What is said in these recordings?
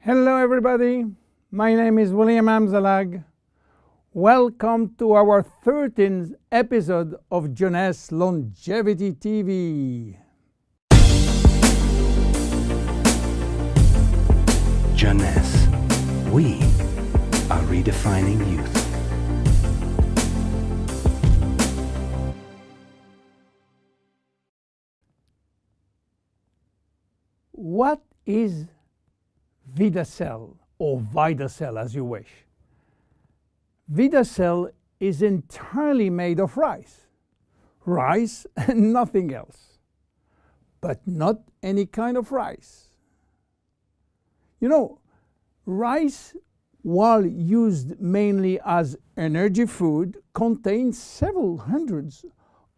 Hello everybody, my name is William Amzalag. Welcome to our 13th episode of Jeunesse Longevity TV. Jeunesse, we are redefining youth. What is VidaCell or VidaCell as you wish? VidaCell is entirely made of rice. Rice and nothing else. But not any kind of rice. You know, rice, while used mainly as energy food, contains several hundreds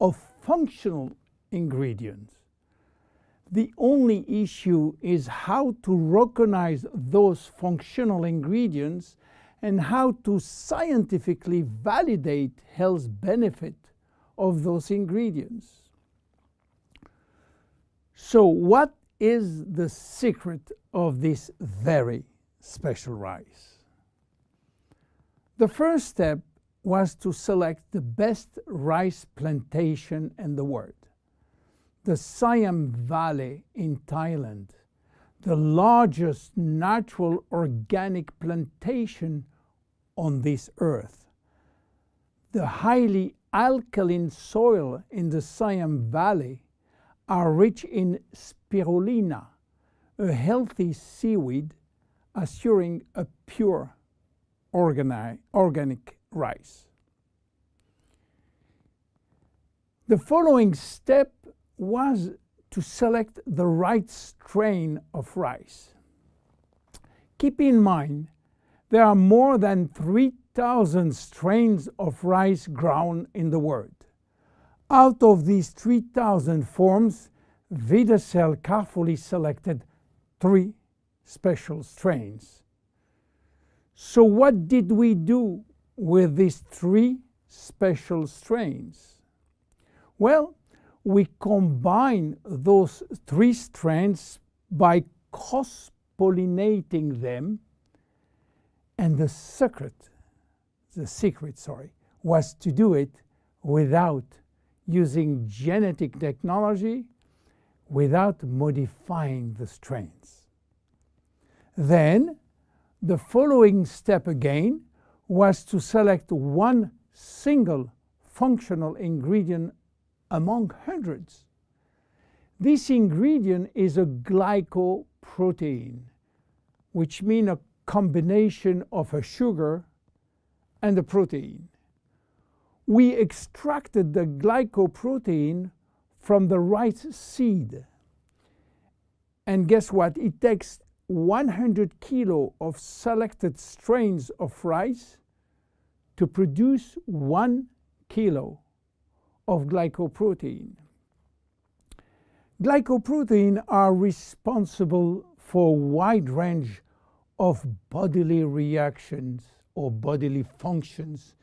of functional ingredients. The only issue is how to recognize those functional ingredients and how to scientifically validate health benefit of those ingredients. So what is the secret of this very special rice? The first step was to select the best rice plantation in the world the Siam Valley in Thailand, the largest natural organic plantation on this earth. The highly alkaline soil in the Siam Valley are rich in spirulina, a healthy seaweed assuring a pure organic rice. The following step was to select the right strain of rice. Keep in mind, there are more than 3,000 strains of rice grown in the world. Out of these 3,000 forms, VidaCell carefully selected three special strains. So what did we do with these three special strains? Well, we combine those three strands by cross-pollinating them and the secret, the secret, sorry, was to do it without using genetic technology, without modifying the strains. Then, the following step again was to select one single functional ingredient among hundreds. This ingredient is a glycoprotein, which means a combination of a sugar and a protein. We extracted the glycoprotein from the rice seed. And guess what? It takes 100 kilo of selected strains of rice to produce one kilo of glycoprotein. Glycoprotein are responsible for a wide range of bodily reactions or bodily functions,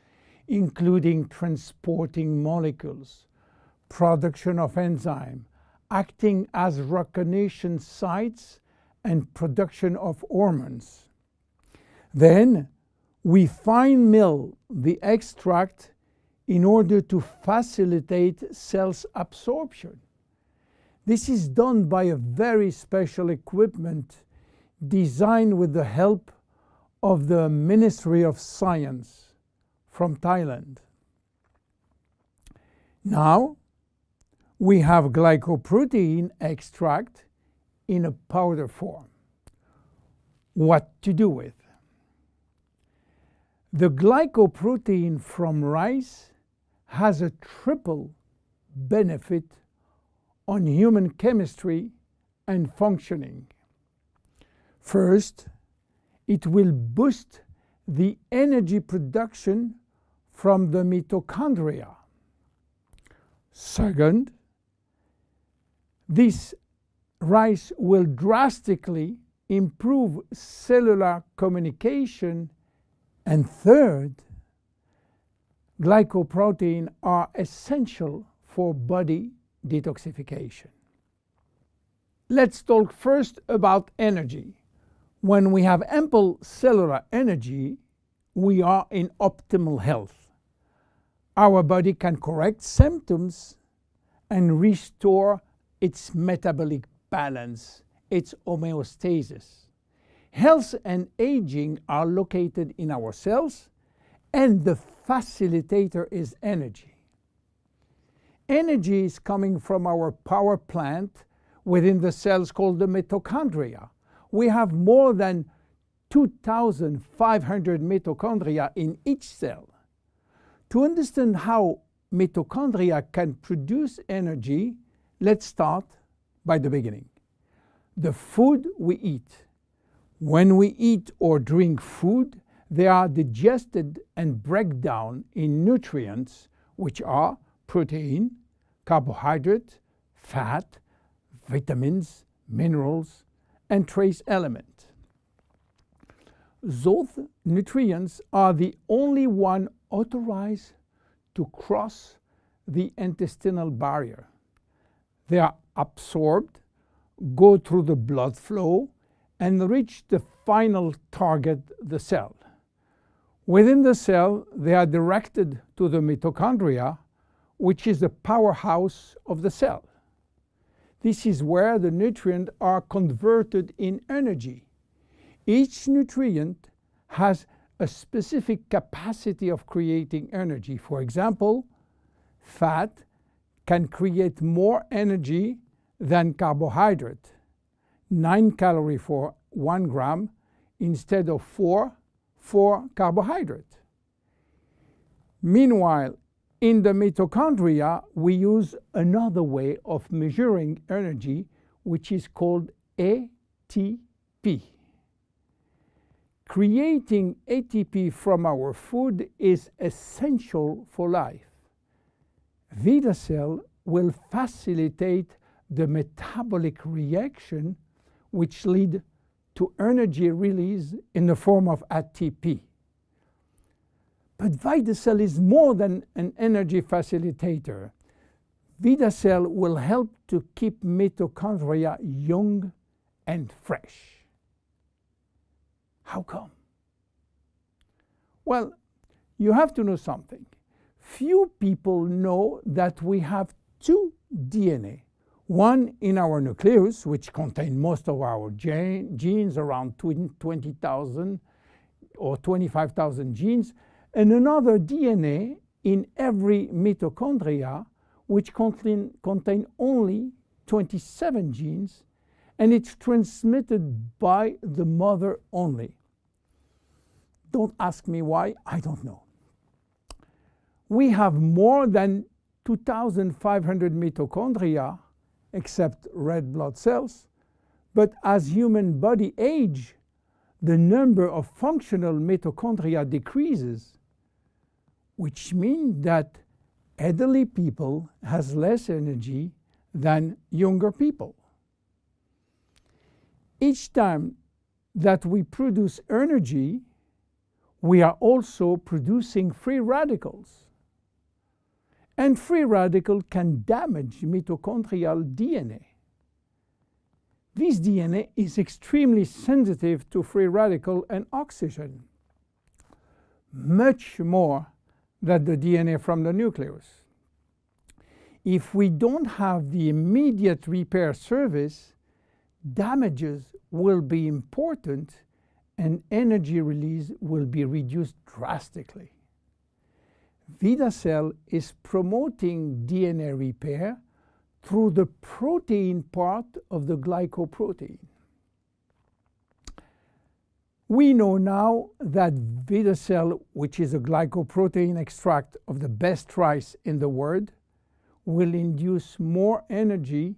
including transporting molecules, production of enzyme, acting as recognition sites, and production of hormones. Then we fine mill the extract in order to facilitate cells absorption. This is done by a very special equipment designed with the help of the Ministry of Science from Thailand. Now we have glycoprotein extract in a powder form. What to do with? The glycoprotein from rice has a triple benefit on human chemistry and functioning. First, it will boost the energy production from the mitochondria. Second, this rice will drastically improve cellular communication. And third, glycoprotein are essential for body detoxification. Let's talk first about energy. When we have ample cellular energy, we are in optimal health. Our body can correct symptoms and restore its metabolic balance, its homeostasis. Health and aging are located in our cells, and the facilitator is energy. Energy is coming from our power plant within the cells called the mitochondria. We have more than 2,500 mitochondria in each cell. To understand how mitochondria can produce energy, let's start by the beginning. The food we eat. When we eat or drink food, they are digested and break down in nutrients, which are protein, carbohydrate, fat, vitamins, minerals, and trace elements. Those nutrients are the only one authorized to cross the intestinal barrier. They are absorbed, go through the blood flow, and reach the final target, the cell. Within the cell, they are directed to the mitochondria, which is the powerhouse of the cell. This is where the nutrients are converted in energy. Each nutrient has a specific capacity of creating energy. For example, fat can create more energy than carbohydrate, 9 calories for 1 gram instead of 4 for carbohydrate. Meanwhile, in the mitochondria, we use another way of measuring energy, which is called ATP. Creating ATP from our food is essential for life. VitaCell will facilitate the metabolic reaction which lead to energy release in the form of ATP. But VitaCell is more than an energy facilitator. VitaCell will help to keep mitochondria young and fresh. How come? Well, you have to know something. Few people know that we have two DNA. One in our nucleus, which contains most of our genes, around 20,000 or 25,000 genes, and another DNA in every mitochondria which contain, contain only 27 genes and it's transmitted by the mother only. Don't ask me why, I don't know. We have more than 2,500 mitochondria, except red blood cells, but as human body age, the number of functional mitochondria decreases which means that elderly people has less energy than younger people. Each time that we produce energy, we are also producing free radicals. And free radical can damage mitochondrial DNA. This DNA is extremely sensitive to free radical and oxygen, much more than the DNA from the nucleus. If we don't have the immediate repair service, damages will be important and energy release will be reduced drastically. VitaCell is promoting DNA repair through the protein part of the glycoprotein. We know now that VitaCell, which is a glycoprotein extract of the best rice in the world, will induce more energy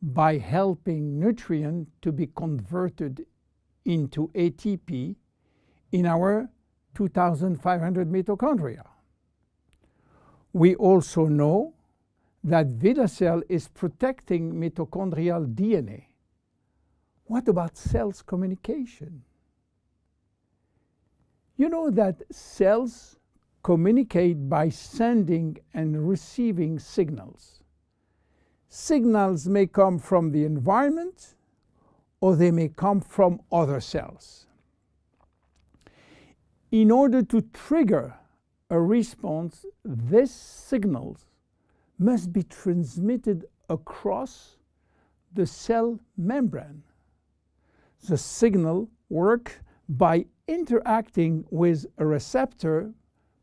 by helping nutrient to be converted into ATP in our 2,500 mitochondria. We also know that VitaCell is protecting mitochondrial DNA. What about cells communication? You know that cells communicate by sending and receiving signals. Signals may come from the environment or they may come from other cells. In order to trigger a response, this signals must be transmitted across the cell membrane. The signal works by interacting with receptor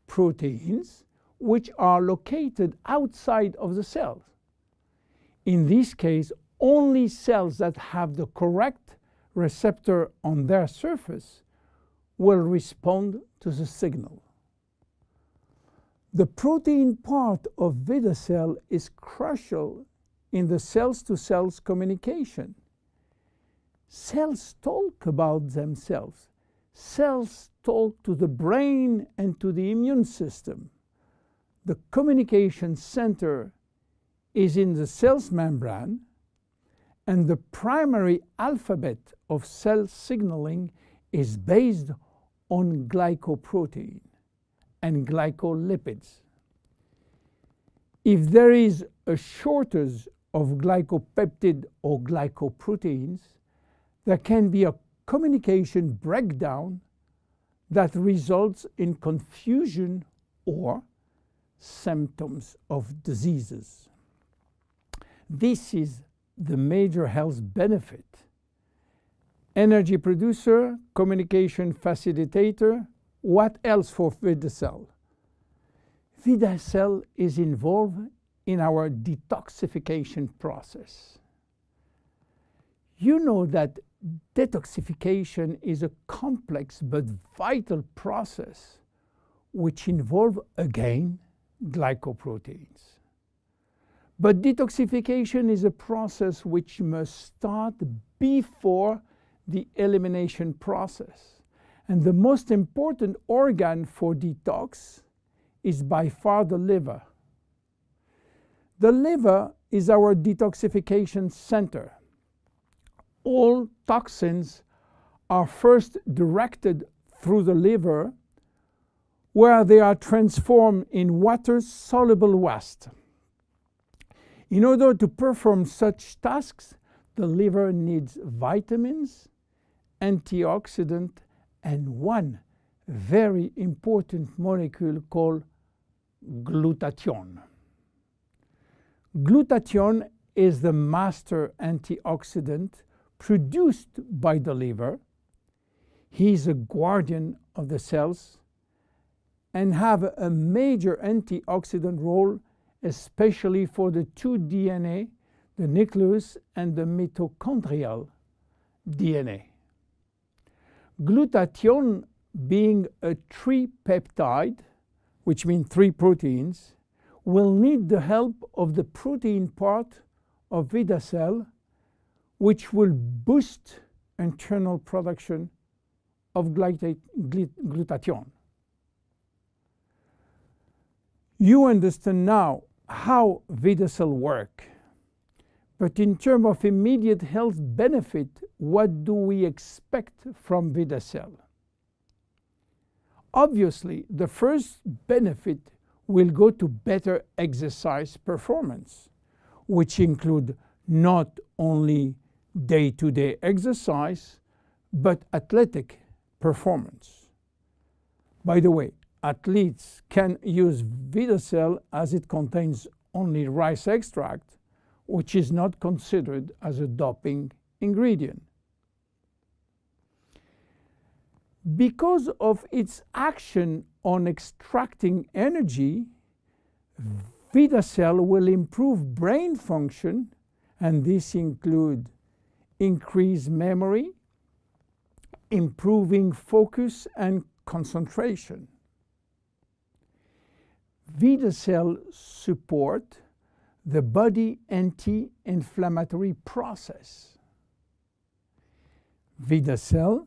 proteins which are located outside of the cells. In this case, only cells that have the correct receptor on their surface will respond to the signal. The protein part of VidaCell is crucial in the cells-to-cells -cells communication. Cells talk about themselves. Cells talk to the brain and to the immune system. The communication center is in the cell's membrane, and the primary alphabet of cell signaling is based on glycoprotein and glycolipids. If there is a shortage of glycopeptide or glycoproteins, there can be a communication breakdown that results in confusion or symptoms of diseases. This is the major health benefit. Energy producer, communication facilitator, what else for VidaCell? VidaCell is involved in our detoxification process. You know that detoxification is a complex but vital process which involves, again, glycoproteins. But detoxification is a process which must start before the elimination process. And the most important organ for detox is by far the liver. The liver is our detoxification center. All toxins are first directed through the liver where they are transformed in water-soluble waste. In order to perform such tasks, the liver needs vitamins, antioxidant, and one very important molecule called glutathione. Glutathione is the master antioxidant produced by the liver. He is a guardian of the cells and have a major antioxidant role, especially for the two DNA, the nucleus and the mitochondrial DNA. Glutathione being a tripeptide, which means three proteins, will need the help of the protein part of VidaCell, which will boost internal production of glutathione. You understand now how VidaCell work. But in terms of immediate health benefit, what do we expect from VidaCell? Obviously, the first benefit will go to better exercise performance, which include not only day-to-day -day exercise, but athletic performance. By the way, athletes can use VidaCell as it contains only rice extract, which is not considered as a doping ingredient. Because of its action on extracting energy, VidaCell will improve brain function, and this include increased memory, improving focus and concentration. VidaCell support the body anti-inflammatory process. VidaCell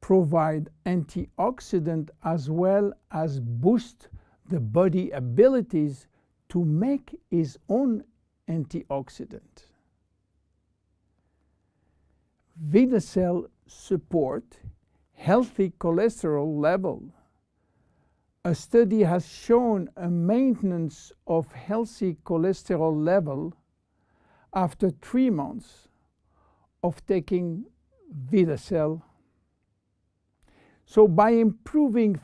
provide antioxidant as well as boost the body abilities to make its own antioxidant. VidaCell support healthy cholesterol level a study has shown a maintenance of healthy cholesterol level after three months of taking VitaCell. So by improving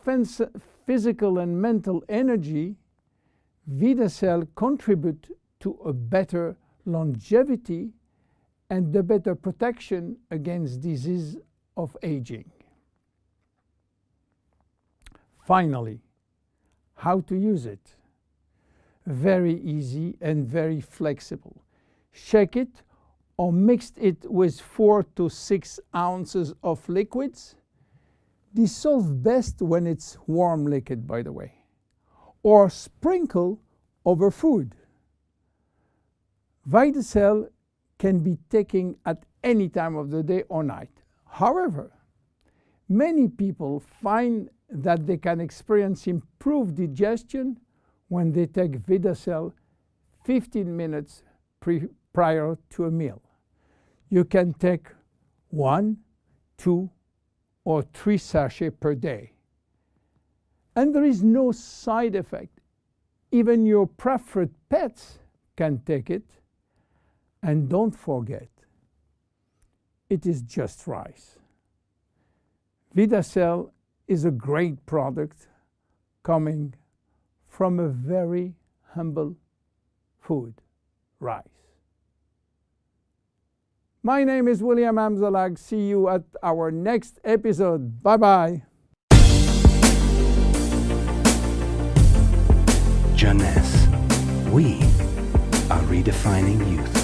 physical and mental energy, VitaCell contribute to a better longevity and the better protection against disease of aging. Finally, how to use it. Very easy and very flexible. Shake it or mix it with 4 to 6 ounces of liquids. Dissolve best when it's warm liquid, by the way. Or sprinkle over food. VitaCell can be taken at any time of the day or night. However, many people find that they can experience improved digestion when they take VitaCell 15 minutes prior to a meal. You can take one, two, or three sachets per day. And there is no side effect. Even your preferred pets can take it. And don't forget, it is just rice. VitaCell is a great product coming from a very humble food, rice. My name is William Amzalag. See you at our next episode. Bye-bye. Jeunesse. We are redefining youth.